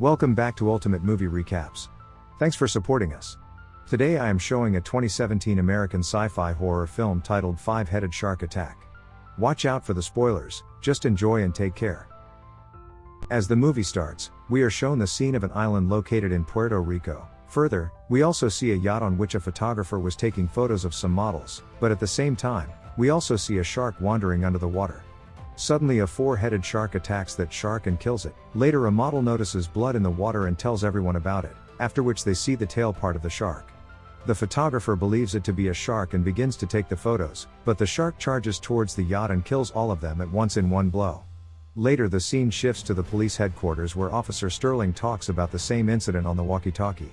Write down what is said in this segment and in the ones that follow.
Welcome back to Ultimate Movie Recaps. Thanks for supporting us. Today I am showing a 2017 American sci fi horror film titled Five Headed Shark Attack. Watch out for the spoilers, just enjoy and take care. As the movie starts, we are shown the scene of an island located in Puerto Rico. Further, we also see a yacht on which a photographer was taking photos of some models, but at the same time, we also see a shark wandering under the water. Suddenly a four-headed shark attacks that shark and kills it. Later a model notices blood in the water and tells everyone about it, after which they see the tail part of the shark. The photographer believes it to be a shark and begins to take the photos, but the shark charges towards the yacht and kills all of them at once in one blow. Later the scene shifts to the police headquarters where Officer Sterling talks about the same incident on the walkie-talkie.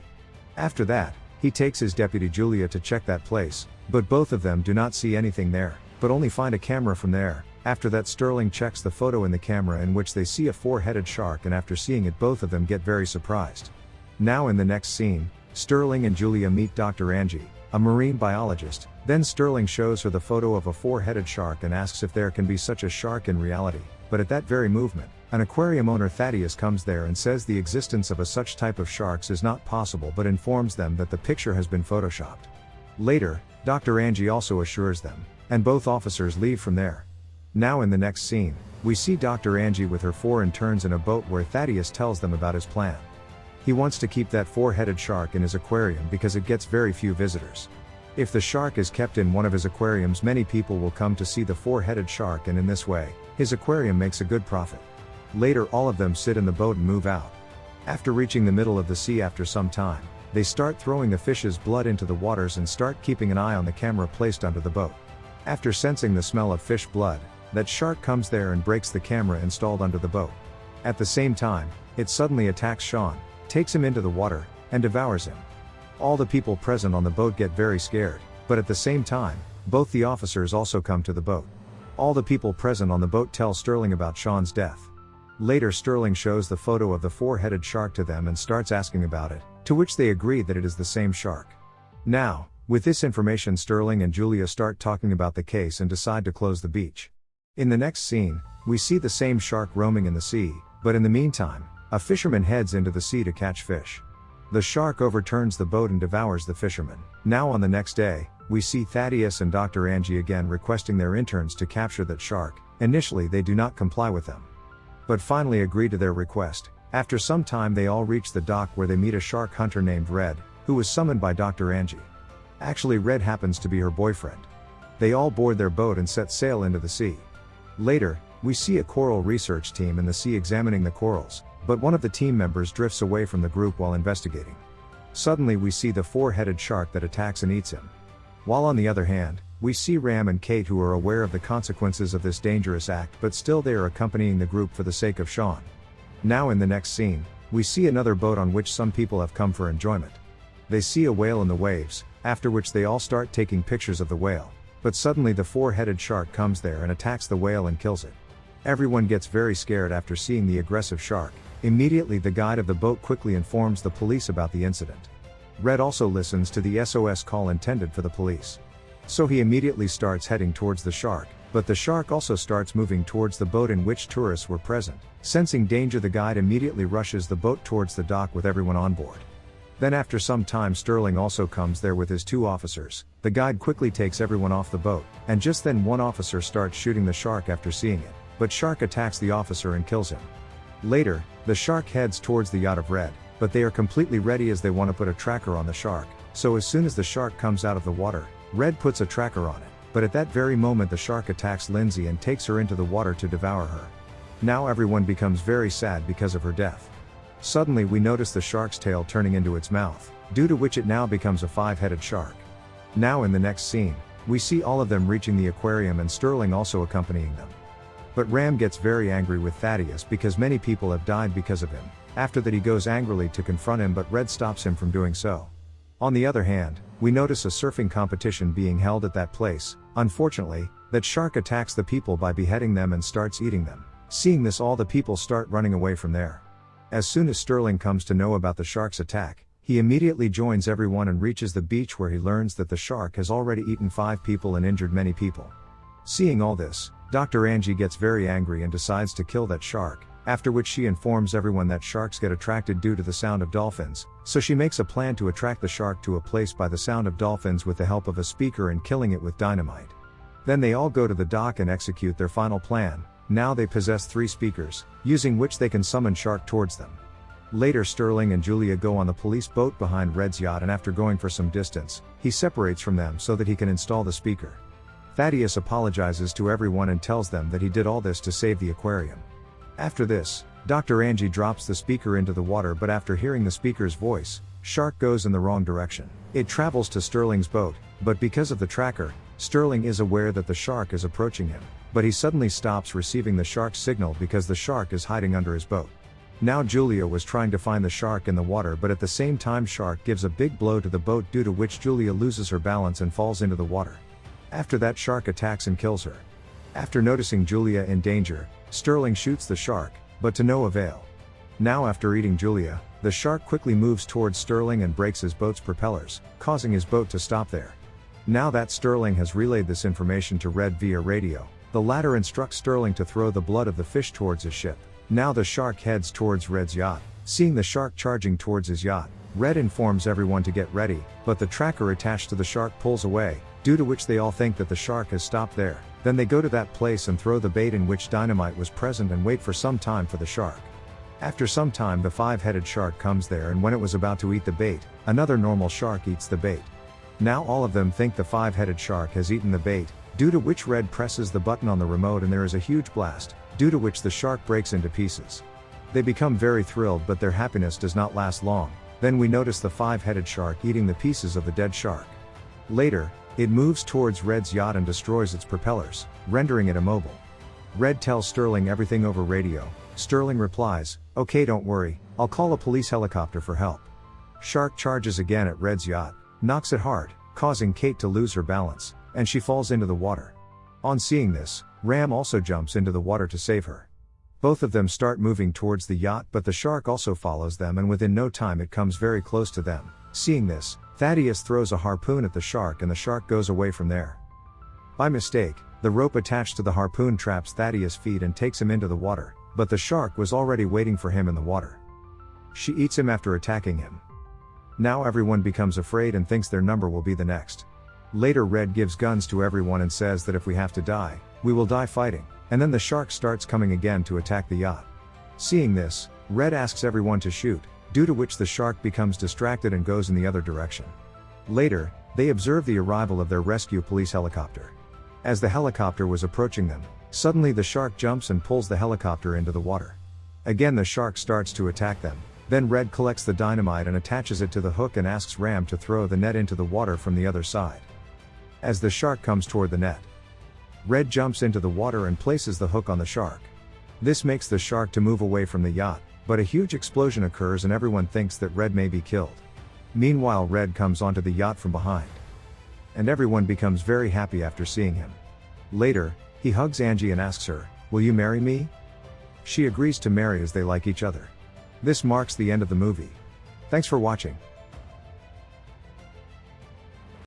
After that, he takes his deputy Julia to check that place, but both of them do not see anything there, but only find a camera from there, after that Sterling checks the photo in the camera in which they see a four-headed shark and after seeing it both of them get very surprised. Now in the next scene, Sterling and Julia meet Dr. Angie, a marine biologist, then Sterling shows her the photo of a four-headed shark and asks if there can be such a shark in reality, but at that very movement, an aquarium owner Thaddeus comes there and says the existence of a such type of sharks is not possible but informs them that the picture has been photoshopped. Later, Dr. Angie also assures them, and both officers leave from there. Now in the next scene, we see Dr. Angie with her four interns in a boat where Thaddeus tells them about his plan. He wants to keep that four-headed shark in his aquarium because it gets very few visitors. If the shark is kept in one of his aquariums many people will come to see the four-headed shark and in this way, his aquarium makes a good profit. Later all of them sit in the boat and move out. After reaching the middle of the sea after some time, they start throwing the fish's blood into the waters and start keeping an eye on the camera placed under the boat. After sensing the smell of fish blood, that shark comes there and breaks the camera installed under the boat. At the same time, it suddenly attacks Sean, takes him into the water, and devours him. All the people present on the boat get very scared, but at the same time, both the officers also come to the boat. All the people present on the boat tell Sterling about Sean's death. Later Sterling shows the photo of the four-headed shark to them and starts asking about it, to which they agree that it is the same shark. Now, with this information Sterling and Julia start talking about the case and decide to close the beach. In the next scene, we see the same shark roaming in the sea, but in the meantime, a fisherman heads into the sea to catch fish. The shark overturns the boat and devours the fisherman. Now on the next day, we see Thaddeus and Dr. Angie again requesting their interns to capture that shark. Initially they do not comply with them. But finally agree to their request. After some time they all reach the dock where they meet a shark hunter named Red, who was summoned by Dr. Angie. Actually Red happens to be her boyfriend. They all board their boat and set sail into the sea. Later, we see a coral research team in the sea examining the corals, but one of the team members drifts away from the group while investigating. Suddenly we see the four-headed shark that attacks and eats him. While on the other hand, we see Ram and Kate who are aware of the consequences of this dangerous act but still they are accompanying the group for the sake of Sean. Now in the next scene, we see another boat on which some people have come for enjoyment. They see a whale in the waves, after which they all start taking pictures of the whale. But suddenly the four-headed shark comes there and attacks the whale and kills it. Everyone gets very scared after seeing the aggressive shark. Immediately the guide of the boat quickly informs the police about the incident. Red also listens to the SOS call intended for the police. So he immediately starts heading towards the shark, but the shark also starts moving towards the boat in which tourists were present. Sensing danger the guide immediately rushes the boat towards the dock with everyone on board. Then after some time Sterling also comes there with his two officers, the guide quickly takes everyone off the boat, and just then one officer starts shooting the shark after seeing it, but shark attacks the officer and kills him. Later, the shark heads towards the yacht of Red, but they are completely ready as they want to put a tracker on the shark, so as soon as the shark comes out of the water, Red puts a tracker on it, but at that very moment the shark attacks Lindsay and takes her into the water to devour her. Now everyone becomes very sad because of her death. Suddenly we notice the shark's tail turning into its mouth, due to which it now becomes a five-headed shark. Now in the next scene, we see all of them reaching the aquarium and Sterling also accompanying them. But Ram gets very angry with Thaddeus because many people have died because of him. After that he goes angrily to confront him but Red stops him from doing so. On the other hand, we notice a surfing competition being held at that place. Unfortunately, that shark attacks the people by beheading them and starts eating them. Seeing this all the people start running away from there. As soon as Sterling comes to know about the shark's attack, he immediately joins everyone and reaches the beach where he learns that the shark has already eaten five people and injured many people. Seeing all this, Dr. Angie gets very angry and decides to kill that shark, after which she informs everyone that sharks get attracted due to the sound of dolphins, so she makes a plan to attract the shark to a place by the sound of dolphins with the help of a speaker and killing it with dynamite. Then they all go to the dock and execute their final plan, now they possess three speakers, using which they can summon shark towards them. Later Sterling and Julia go on the police boat behind Red's yacht and after going for some distance, he separates from them so that he can install the speaker. Thaddeus apologizes to everyone and tells them that he did all this to save the aquarium. After this, Dr. Angie drops the speaker into the water but after hearing the speaker's voice, Shark goes in the wrong direction. It travels to Sterling's boat, but because of the tracker, Sterling is aware that the shark is approaching him, but he suddenly stops receiving the shark's signal because the shark is hiding under his boat. Now Julia was trying to find the shark in the water but at the same time shark gives a big blow to the boat due to which Julia loses her balance and falls into the water. After that shark attacks and kills her. After noticing Julia in danger, Sterling shoots the shark, but to no avail. Now after eating Julia, the shark quickly moves towards Sterling and breaks his boat's propellers, causing his boat to stop there. Now that Sterling has relayed this information to Red via radio, the latter instructs Sterling to throw the blood of the fish towards his ship. Now the shark heads towards Red's yacht. Seeing the shark charging towards his yacht, Red informs everyone to get ready, but the tracker attached to the shark pulls away, due to which they all think that the shark has stopped there. Then they go to that place and throw the bait in which dynamite was present and wait for some time for the shark. After some time the five-headed shark comes there and when it was about to eat the bait, another normal shark eats the bait. Now all of them think the five-headed shark has eaten the bait, due to which Red presses the button on the remote and there is a huge blast, due to which the shark breaks into pieces. They become very thrilled but their happiness does not last long, then we notice the five-headed shark eating the pieces of the dead shark. Later, it moves towards Red's yacht and destroys its propellers, rendering it immobile. Red tells Sterling everything over radio, Sterling replies, okay don't worry, I'll call a police helicopter for help. Shark charges again at Red's yacht, knocks it hard, causing Kate to lose her balance and she falls into the water. On seeing this, Ram also jumps into the water to save her. Both of them start moving towards the yacht, but the shark also follows them, and within no time it comes very close to them. Seeing this, Thaddeus throws a harpoon at the shark, and the shark goes away from there. By mistake, the rope attached to the harpoon traps Thaddeus' feet and takes him into the water, but the shark was already waiting for him in the water. She eats him after attacking him. Now everyone becomes afraid and thinks their number will be the next. Later Red gives guns to everyone and says that if we have to die, we will die fighting, and then the shark starts coming again to attack the yacht. Seeing this, Red asks everyone to shoot, due to which the shark becomes distracted and goes in the other direction. Later, they observe the arrival of their rescue police helicopter. As the helicopter was approaching them, suddenly the shark jumps and pulls the helicopter into the water. Again the shark starts to attack them, then Red collects the dynamite and attaches it to the hook and asks Ram to throw the net into the water from the other side as the shark comes toward the net. Red jumps into the water and places the hook on the shark. This makes the shark to move away from the yacht, but a huge explosion occurs and everyone thinks that Red may be killed. Meanwhile Red comes onto the yacht from behind. And everyone becomes very happy after seeing him. Later, he hugs Angie and asks her, will you marry me? She agrees to marry as they like each other. This marks the end of the movie. Thanks for watching.